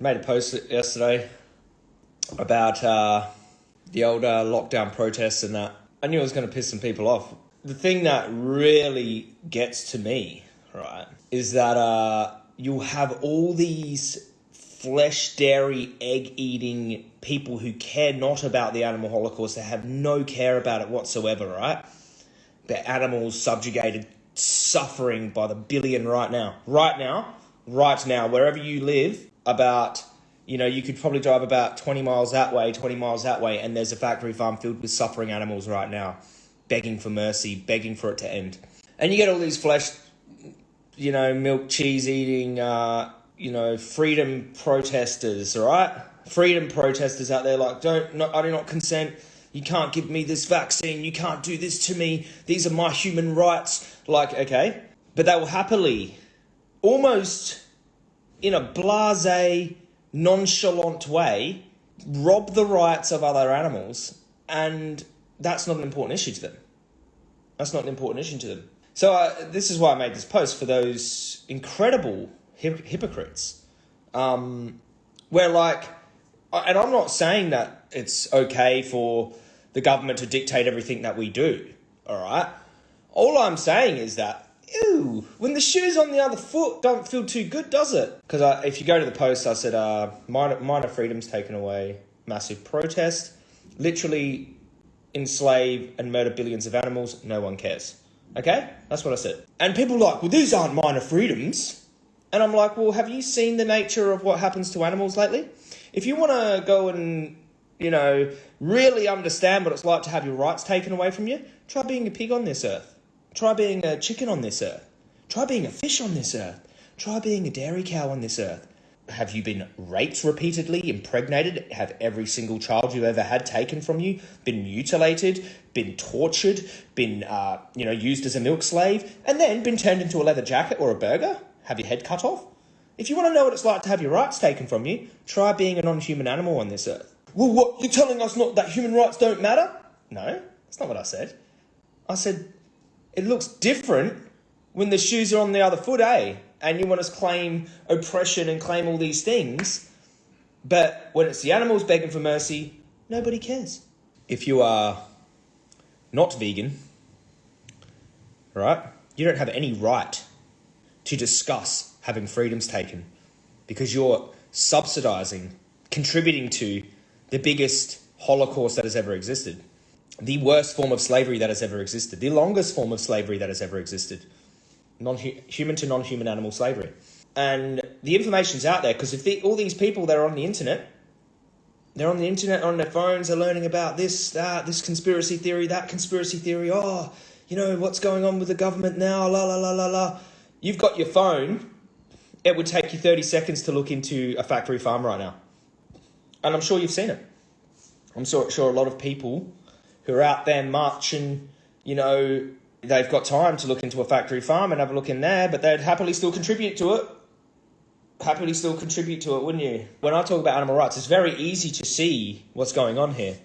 made a post yesterday about uh, the old uh, lockdown protests and that. I knew it was going to piss some people off. The thing that really gets to me, right, is that uh, you'll have all these flesh, dairy, egg eating people who care not about the animal holocaust. They have no care about it whatsoever, right? The animals subjugated, suffering by the billion right now. Right now, right now, wherever you live, about you know, you could probably drive about 20 miles that way, 20 miles that way, and there's a factory farm filled with suffering animals right now, begging for mercy, begging for it to end. And you get all these flesh, you know, milk, cheese eating, uh, you know, freedom protesters, right? Freedom protesters out there like, don't, not, I do not consent. You can't give me this vaccine. You can't do this to me. These are my human rights. Like, okay. But they will happily, almost in a blase, nonchalant way, rob the rights of other animals, and that's not an important issue to them. That's not an important issue to them. So uh, this is why I made this post for those incredible hip- hypocrites, um, where like, and I'm not saying that it's okay for the government to dictate everything that we do. All right. All I'm saying is that ew, when the shoe's on the other foot, don't feel too good, does it? Because if you go to the post, I said, uh, minor, minor freedoms taken away, massive protest, literally enslave and murder billions of animals, no one cares. Okay? That's what I said. And people like, well, these aren't minor freedoms. And I'm like, well, have you seen the nature of what happens to animals lately? If you want to go and, you know, really understand what it's like to have your rights taken away from you, try being a pig on this earth. Try being a chicken on this earth. Try being a fish on this earth. Try being a dairy cow on this earth. Have you been raped repeatedly, impregnated? Have every single child you've ever had taken from you been mutilated, been tortured, been uh, you know used as a milk slave, and then been turned into a leather jacket or a burger? Have your head cut off? If you want to know what it's like to have your rights taken from you, try being a non-human animal on this earth. Well, what you're telling us not that human rights don't matter? No, that's not what I said. I said it looks different when the shoes are on the other foot, eh? And you want to claim oppression and claim all these things. But when it's the animals begging for mercy, nobody cares. If you are not vegan, right, you don't have any right to discuss having freedoms taken because you're subsidizing, contributing to the biggest Holocaust that has ever existed the worst form of slavery that has ever existed, the longest form of slavery that has ever existed, non-human to non-human animal slavery. And the information's out there because if the, all these people that are on the internet, they're on the internet on their phones, they're learning about this, that, this conspiracy theory, that conspiracy theory. Oh, you know what's going on with the government now? La la la la la. You've got your phone. It would take you thirty seconds to look into a factory farm right now, and I'm sure you've seen it. I'm sure, sure a lot of people who are out there marching, you know, they've got time to look into a factory farm and have a look in there, but they'd happily still contribute to it. Happily still contribute to it, wouldn't you? When I talk about animal rights, it's very easy to see what's going on here.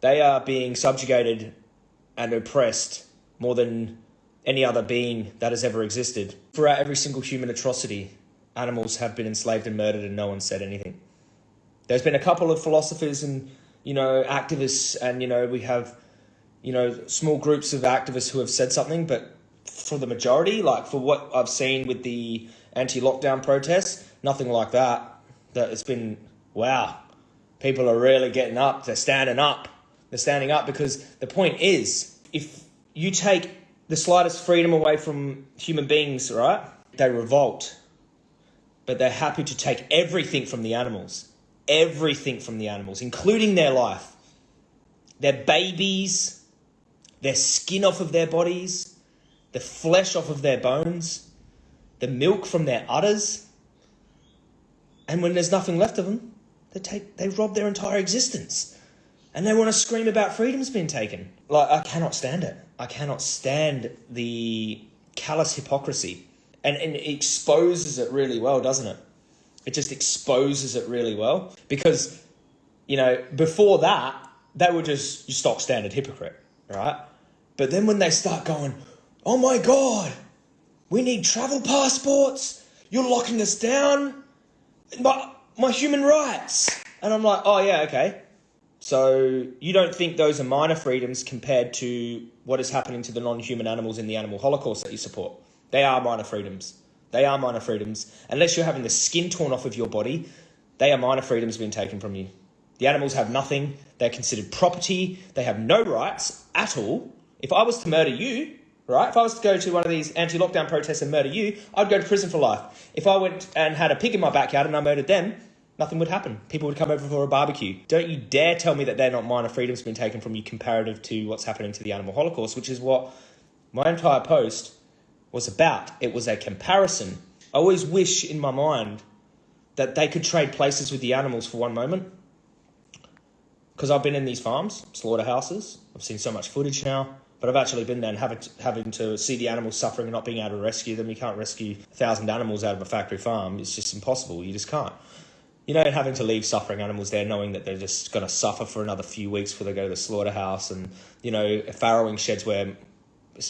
They are being subjugated and oppressed more than any other being that has ever existed. Throughout every single human atrocity, animals have been enslaved and murdered, and no one said anything. There's been a couple of philosophers and you know, activists, and you know, we have, you know, small groups of activists who have said something, but for the majority, like for what I've seen with the anti-lockdown protests, nothing like that. That it's been wow, people are really getting up. They're standing up. They're standing up because the point is, if you take the slightest freedom away from human beings, right? They revolt, but they're happy to take everything from the animals everything from the animals, including their life, their babies, their skin off of their bodies, the flesh off of their bones, the milk from their udders. And when there's nothing left of them, they take they rob their entire existence. And they want to scream about freedom's been taken. Like I cannot stand it. I cannot stand the callous hypocrisy. And, and it exposes it really well, doesn't it? It just exposes it really well because you know before that they were just your stock standard hypocrite right but then when they start going oh my god we need travel passports you're locking us down but my human rights. And I'm like, oh, yeah, okay. So you don't think those are minor freedoms compared to what is happening to the non human animals in the animal holocaust that you support? They are minor freedoms. They are minor freedoms. Unless you're having the skin torn off of your body, they are minor freedoms being taken from you. The animals have nothing. They're considered property. They have no rights at all. If I was to murder you, right? If I was to go to one of these anti-lockdown protests and murder you, I'd go to prison for life. If I went and had a pig in my backyard and I murdered them, nothing would happen. People would come over for a barbecue. Don't you dare tell me that they're not minor freedoms being taken from you comparative to what's happening to the animal holocaust, which is what my entire post was about. It was a comparison. I always wish in my mind that they could trade places with the animals for one moment. Because I've been in these farms, slaughterhouses. I've seen so much footage now. But I've actually been there and having to, having to see the animals suffering and not being able to rescue them. You can't rescue a thousand animals out of a factory farm. It's just impossible. You just can't. You know, having to leave suffering animals there, knowing that they're just going to suffer for another few weeks before they go to the slaughterhouse, and you know, farrowing sheds where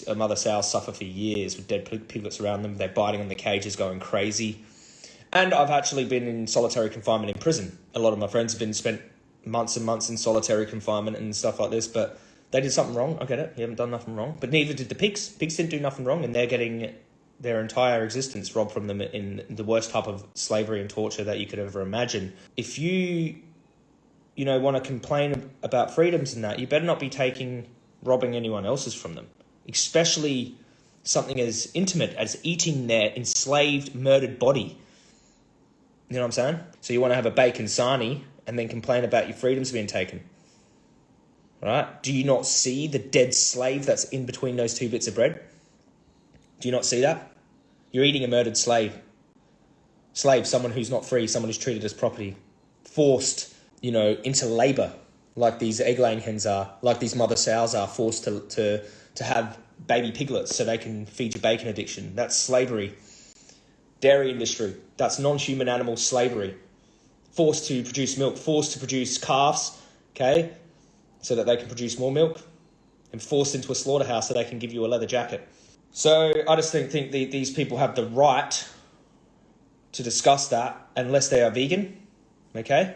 Uh, mother sows suffer for years with dead piglets around them. They're biting on the cages, going crazy. And I've actually been in solitary confinement in prison. A lot of my friends have been spent months and months in solitary confinement and stuff like this, but they did something wrong. I get it. You haven't done nothing wrong. But neither did the pigs. Pigs didn't do nothing wrong, and they're getting their entire existence robbed from them in the worst type of slavery and torture that you could ever imagine. If you, you know, want to complain about freedoms and that, you better not be taking robbing anyone else's from them, especially something as intimate as eating their enslaved, murdered body. You know what I'm saying? So you want to have a bacon sarnie and then complain about your freedoms being taken. Right? Do you not see the dead slave that's in between those two bits of bread? Do you not see that? You're eating a murdered slave. Slave, someone who's not free, someone who's treated as property, forced, you know, into labour, like these egg laying hens are, like these mother sows are forced to, to, to have baby piglets so they can feed your bacon addiction. That's slavery. Dairy industry, that's non human animal slavery. Forced to produce milk, forced to produce calves, okay, so that they can produce more milk, and forced into a slaughterhouse so they can give you a leather jacket. So I just think, think the, these people have the right to discuss that unless they are vegan, okay?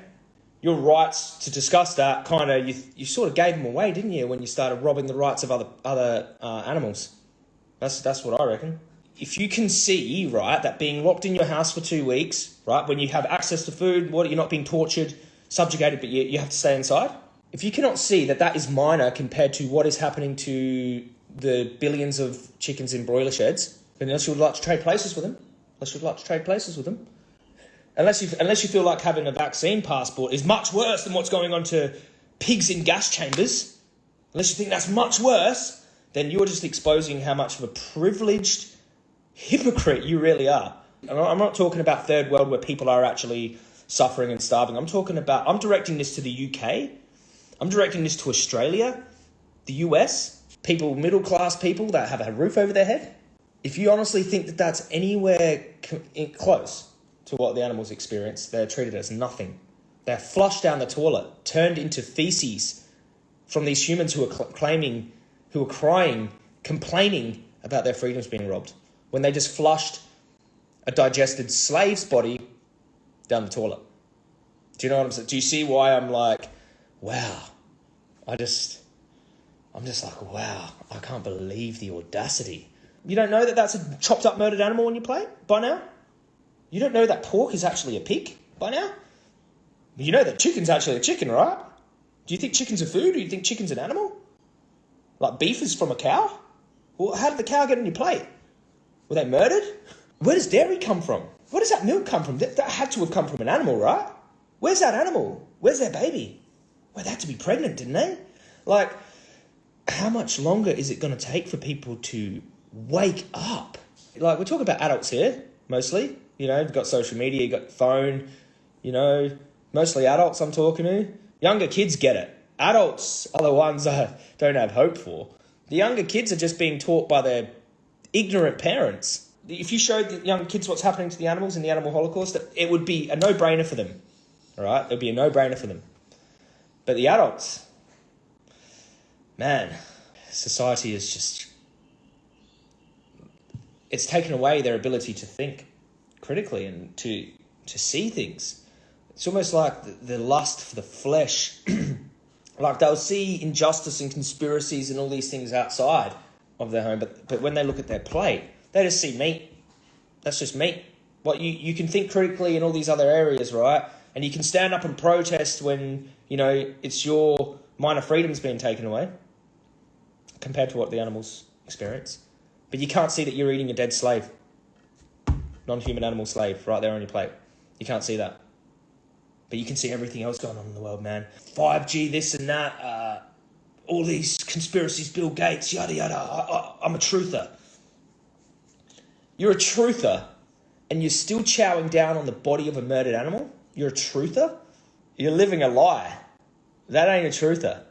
Your rights to discuss that kind of, you, you sort of gave them away, didn't you, when you started robbing the rights of other, other uh, animals? That's, that's what I reckon if you can see, right, that being locked in your house for two weeks, right, when you have access to food, water, you're not being tortured, subjugated, but you, you have to stay inside. If you cannot see that that is minor compared to what is happening to the billions of chickens in broiler sheds, then unless you would like to trade places with them, unless you would like to trade places with them, unless you unless you feel like having a vaccine passport is much worse than what's going on to pigs in gas chambers, unless you think that's much worse, then you're just exposing how much of a privileged hypocrite you really are. I'm not talking about third world where people are actually suffering and starving. I'm talking about, I'm directing this to the UK. I'm directing this to Australia, the US, people, middle class people that have a roof over their head. If you honestly think that that's anywhere close to what the animals experience, they're treated as nothing. They're flushed down the toilet, turned into feces from these humans who are claiming, who are crying, complaining about their freedoms being robbed when they just flushed a digested slave's body down the toilet. Do you know what I'm saying? Do you see why I'm like, wow, I just, I'm just like, wow, I can't believe the audacity. You don't know that that's a chopped up murdered animal on your plate by now? You don't know that pork is actually a pig by now? You know that chicken's actually a chicken, right? Do you think chicken's a food or do you think chicken's an animal? Like beef is from a cow? Well, how did the cow get on your plate? Were they murdered? Where does dairy come from? Where does that milk come from? That, that had to have come from an animal, right? Where's that animal? Where's their baby? Well, they had to be pregnant, didn't they? Like, how much longer is it going to take for people to wake up? Like, we're talking about adults here, mostly. You know, got social media, you've got phone, you know, mostly adults I'm talking to. Younger kids get it. Adults are the ones I don't have hope for. The younger kids are just being taught by their ignorant parents. If you showed the young kids what's happening to the animals in the animal holocaust, it would be a no brainer for them. All right? It would be a no brainer for them. But the adults, man, society is just. It's taken away their ability to think critically and to, to see things. It's almost like the, the lust for the flesh. like they'll see injustice and conspiracies and all these things outside of their home, but, but when they look at their plate, they just see meat. That's just meat. What you, you can think critically in all these other areas, right? And you can stand up and protest when, you know, it's your minor freedoms being taken away compared to what the animals experience. But you can't see that you're eating a dead slave, non human animal slave, right there on your plate. You can't see that. But you can see everything else going on in the world, man. 5G, this and that, uh, all these conspiracies, Bill Gates, yada yada. I, I, I'm a truther. You're a truther, and you're still chowing down on the body of a murdered animal? You're a truther? You're living a lie. That ain't a truther.